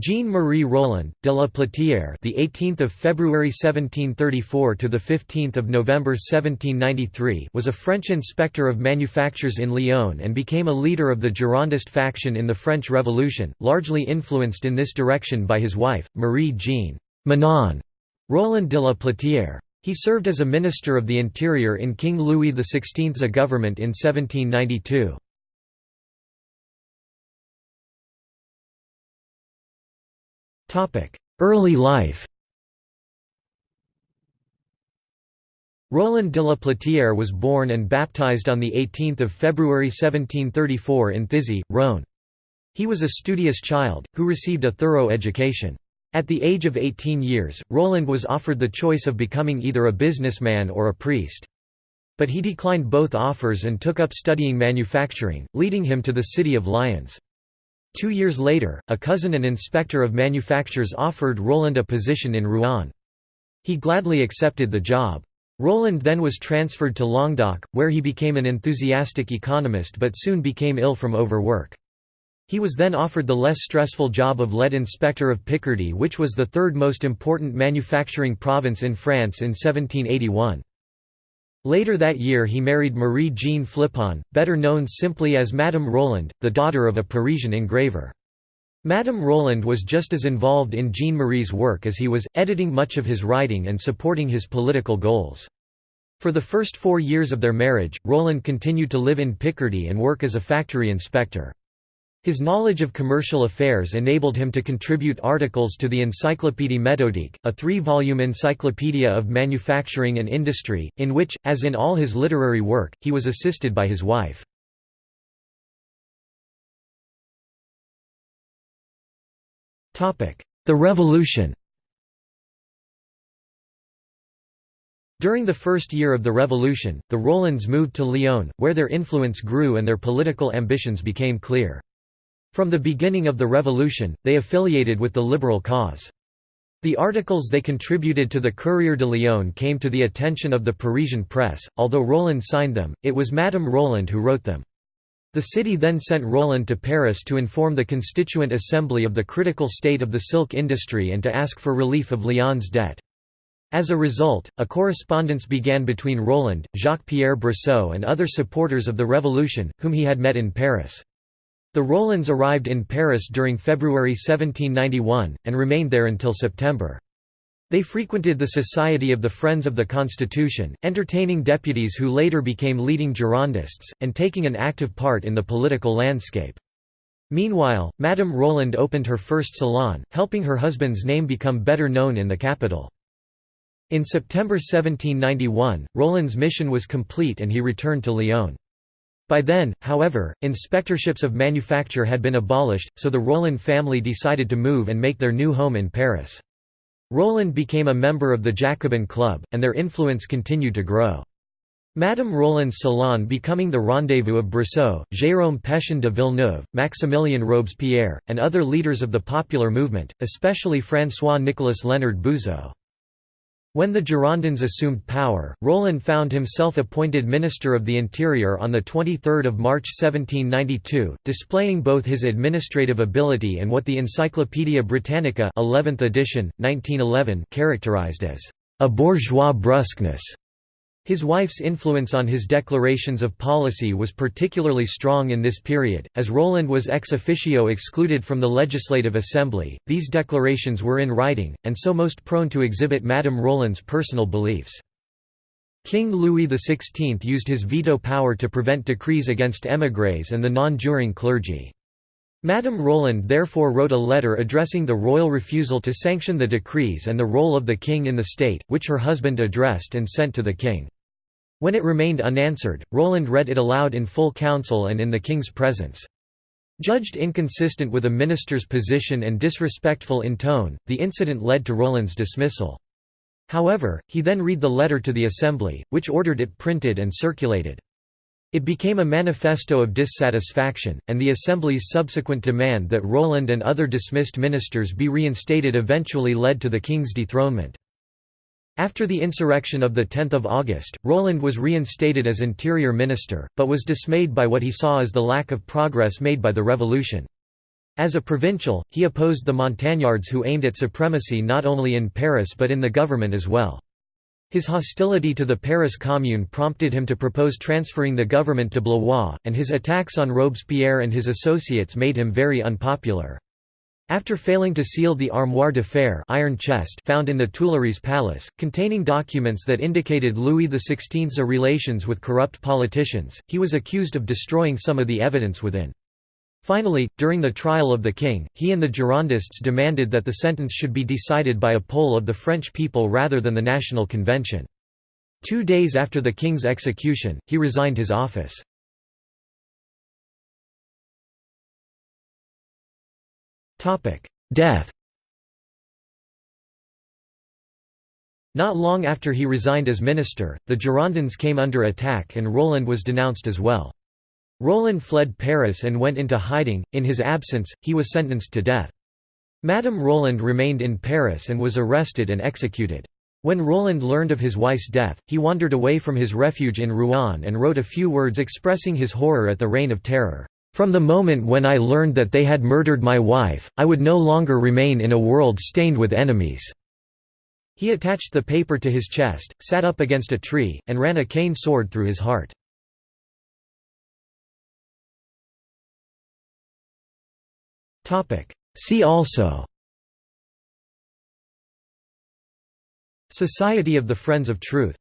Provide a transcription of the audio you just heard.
Jean-Marie Roland de la Platière, the 18th of February 1734 to the 15th of November 1793, was a French inspector of manufactures in Lyon and became a leader of the Girondist faction in the French Revolution, largely influenced in this direction by his wife, Marie Jean Manon Roland de la Platière. He served as a minister of the interior in King Louis XVI's government in 1792. Early life Roland de la Platière was born and baptized on 18 February 1734 in Thizy, Rhône. He was a studious child, who received a thorough education. At the age of 18 years, Roland was offered the choice of becoming either a businessman or a priest. But he declined both offers and took up studying manufacturing, leading him to the city of Lyons. Two years later, a cousin and inspector of manufactures offered Roland a position in Rouen. He gladly accepted the job. Roland then was transferred to Languedoc, where he became an enthusiastic economist but soon became ill from overwork. He was then offered the less stressful job of lead inspector of Picardy which was the third most important manufacturing province in France in 1781. Later that year he married Marie-Jeanne Flippon, better known simply as Madame Roland, the daughter of a Parisian engraver. Madame Roland was just as involved in Jean-Marie's work as he was, editing much of his writing and supporting his political goals. For the first four years of their marriage, Roland continued to live in Picardy and work as a factory inspector. His knowledge of commercial affairs enabled him to contribute articles to the Encyclopédie méthodique, a three-volume encyclopedia of manufacturing and industry, in which, as in all his literary work, he was assisted by his wife. The Revolution During the first year of the Revolution, the Rolands moved to Lyon, where their influence grew and their political ambitions became clear. From the beginning of the revolution, they affiliated with the liberal cause. The articles they contributed to the Courrier de Lyon came to the attention of the Parisian press, although Roland signed them, it was Madame Roland who wrote them. The city then sent Roland to Paris to inform the Constituent Assembly of the critical state of the silk industry and to ask for relief of Lyon's debt. As a result, a correspondence began between Roland, Jacques-Pierre Brissot and other supporters of the revolution, whom he had met in Paris. The Rolands arrived in Paris during February 1791, and remained there until September. They frequented the Society of the Friends of the Constitution, entertaining deputies who later became leading Girondists, and taking an active part in the political landscape. Meanwhile, Madame Roland opened her first salon, helping her husband's name become better known in the capital. In September 1791, Roland's mission was complete and he returned to Lyon. By then, however, inspectorships of manufacture had been abolished, so the Roland family decided to move and make their new home in Paris. Roland became a member of the Jacobin Club, and their influence continued to grow. Madame Roland's salon becoming the rendezvous of Brissot, Jérôme Pétion de Villeneuve, Maximilien Robespierre, and other leaders of the popular movement, especially François-Nicolas Léonard Buzot. When the Girondins assumed power, Roland found himself appointed Minister of the Interior on 23 March 1792, displaying both his administrative ability and what the Encyclopædia Britannica 11th edition, 1911 characterized as a bourgeois brusqueness. His wife's influence on his declarations of policy was particularly strong in this period, as Roland was ex officio excluded from the Legislative Assembly. These declarations were in writing, and so most prone to exhibit Madame Roland's personal beliefs. King Louis XVI used his veto power to prevent decrees against émigrés and the non-juring clergy. Madame Roland therefore wrote a letter addressing the royal refusal to sanction the decrees and the role of the king in the state, which her husband addressed and sent to the king. When it remained unanswered, Roland read it aloud in full council and in the king's presence. Judged inconsistent with a minister's position and disrespectful in tone, the incident led to Roland's dismissal. However, he then read the letter to the assembly, which ordered it printed and circulated. It became a manifesto of dissatisfaction, and the Assembly's subsequent demand that Roland and other dismissed ministers be reinstated eventually led to the king's dethronement. After the insurrection of 10 August, Roland was reinstated as interior minister, but was dismayed by what he saw as the lack of progress made by the revolution. As a provincial, he opposed the Montagnards who aimed at supremacy not only in Paris but in the government as well. His hostility to the Paris Commune prompted him to propose transferring the government to Blois, and his attacks on Robespierre and his associates made him very unpopular. After failing to seal the armoire de fer iron chest found in the Tuileries Palace, containing documents that indicated Louis XVI's relations with corrupt politicians, he was accused of destroying some of the evidence within. Finally, during the trial of the king, he and the Girondists demanded that the sentence should be decided by a poll of the French people rather than the National Convention. Two days after the king's execution, he resigned his office. Death Not long after he resigned as minister, the Girondins came under attack and Roland was denounced as well. Roland fled Paris and went into hiding, in his absence, he was sentenced to death. Madame Roland remained in Paris and was arrested and executed. When Roland learned of his wife's death, he wandered away from his refuge in Rouen and wrote a few words expressing his horror at the Reign of Terror. From the moment when I learned that they had murdered my wife, I would no longer remain in a world stained with enemies." He attached the paper to his chest, sat up against a tree, and ran a cane sword through his heart. See also. Society of the Friends of Truth